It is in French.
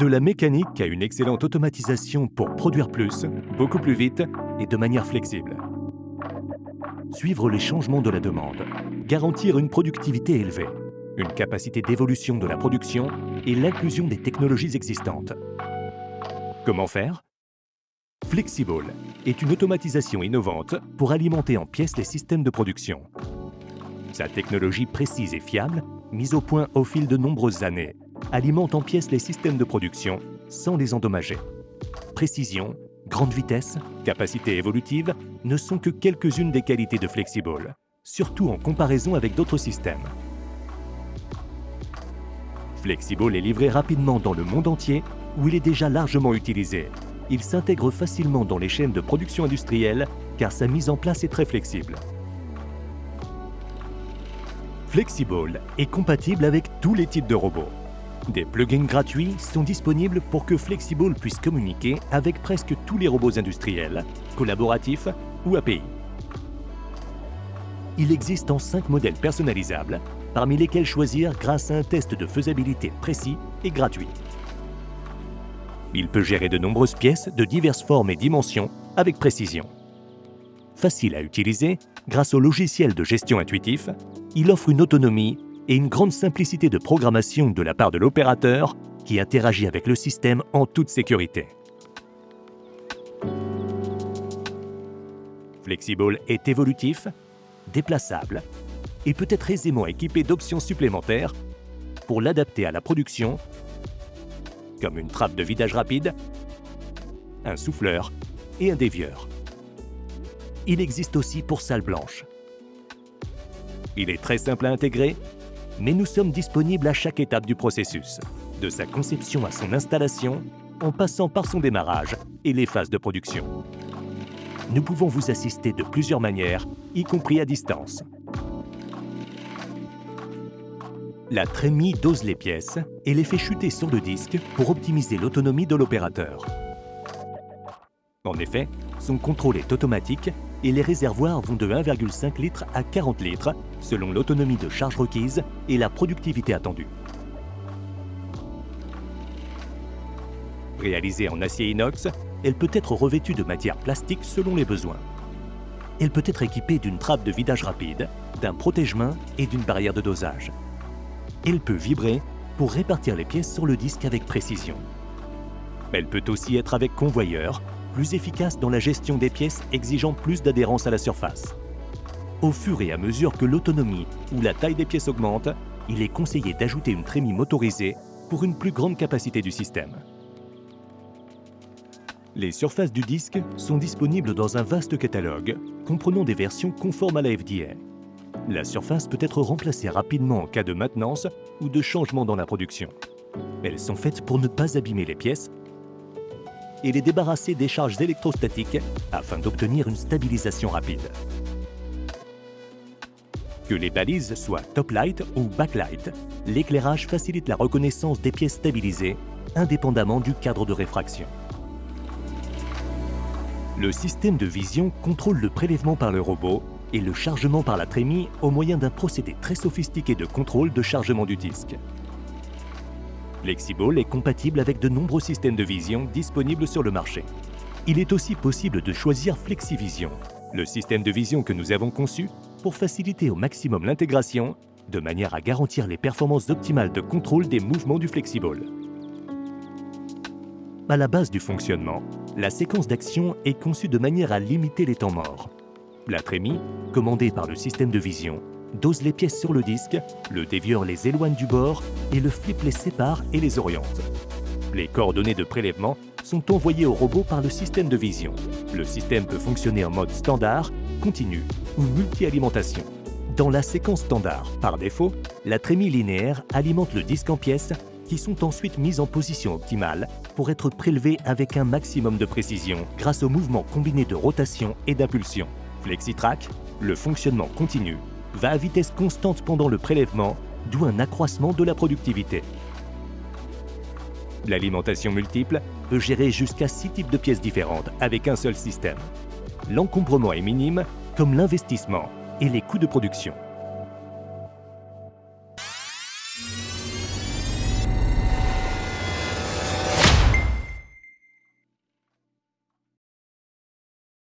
De la mécanique à une excellente automatisation pour produire plus, beaucoup plus vite et de manière flexible. Suivre les changements de la demande, garantir une productivité élevée, une capacité d'évolution de la production et l'inclusion des technologies existantes. Comment faire? Flexible est une automatisation innovante pour alimenter en pièces les systèmes de production. Sa technologie précise et fiable, mise au point au fil de nombreuses années, alimente en pièces les systèmes de production sans les endommager. Précision, grande vitesse, capacité évolutive ne sont que quelques-unes des qualités de Flexible, surtout en comparaison avec d'autres systèmes. Flexible est livré rapidement dans le monde entier où il est déjà largement utilisé. Il s'intègre facilement dans les chaînes de production industrielle car sa mise en place est très flexible. Flexible est compatible avec tous les types de robots. Des plugins gratuits sont disponibles pour que Flexible puisse communiquer avec presque tous les robots industriels, collaboratifs ou API. Il existe en 5 modèles personnalisables, parmi lesquels choisir grâce à un test de faisabilité précis et gratuit. Il peut gérer de nombreuses pièces de diverses formes et dimensions avec précision. Facile à utiliser, grâce au logiciel de gestion intuitif, il offre une autonomie et une grande simplicité de programmation de la part de l'opérateur qui interagit avec le système en toute sécurité. Flexible est évolutif, déplaçable et peut être aisément équipé d'options supplémentaires pour l'adapter à la production, comme une trappe de vidage rapide, un souffleur et un dévieur. Il existe aussi pour salle blanche. Il est très simple à intégrer, mais nous sommes disponibles à chaque étape du processus, de sa conception à son installation, en passant par son démarrage et les phases de production. Nous pouvons vous assister de plusieurs manières, y compris à distance. La trémie dose les pièces et les fait chuter sur le disque pour optimiser l'autonomie de l'opérateur. En effet, son contrôle est automatique et les réservoirs vont de 1,5 litre à 40 litres selon l'autonomie de charge requise et la productivité attendue. Réalisée en acier inox, elle peut être revêtue de matière plastique selon les besoins. Elle peut être équipée d'une trappe de vidage rapide, d'un protège-main et d'une barrière de dosage. Elle peut vibrer pour répartir les pièces sur le disque avec précision. Elle peut aussi être avec convoyeur, efficace dans la gestion des pièces exigeant plus d'adhérence à la surface. Au fur et à mesure que l'autonomie ou la taille des pièces augmente, il est conseillé d'ajouter une trémie motorisée pour une plus grande capacité du système. Les surfaces du disque sont disponibles dans un vaste catalogue, comprenant des versions conformes à la FDA. La surface peut être remplacée rapidement en cas de maintenance ou de changement dans la production. Elles sont faites pour ne pas abîmer les pièces et les débarrasser des charges électrostatiques afin d'obtenir une stabilisation rapide. Que les balises soient top light ou backlight, l'éclairage facilite la reconnaissance des pièces stabilisées indépendamment du cadre de réfraction. Le système de vision contrôle le prélèvement par le robot et le chargement par la trémie au moyen d'un procédé très sophistiqué de contrôle de chargement du disque. Flexible est compatible avec de nombreux systèmes de vision disponibles sur le marché. Il est aussi possible de choisir FlexiVision, le système de vision que nous avons conçu pour faciliter au maximum l'intégration, de manière à garantir les performances optimales de contrôle des mouvements du Flexible. À la base du fonctionnement, la séquence d'action est conçue de manière à limiter les temps morts. La trémie, commandée par le système de vision, dose les pièces sur le disque, le dévieur les éloigne du bord et le flip les sépare et les oriente. Les coordonnées de prélèvement sont envoyées au robot par le système de vision. Le système peut fonctionner en mode standard, continu ou multi-alimentation. Dans la séquence standard, par défaut, la trémie linéaire alimente le disque en pièces qui sont ensuite mises en position optimale pour être prélevées avec un maximum de précision grâce au mouvement combiné de rotation et d'impulsion. FlexiTrack, le fonctionnement continu, va à vitesse constante pendant le prélèvement, d'où un accroissement de la productivité. L'alimentation multiple peut gérer jusqu'à 6 types de pièces différentes avec un seul système. L'encombrement est minime, comme l'investissement et les coûts de production.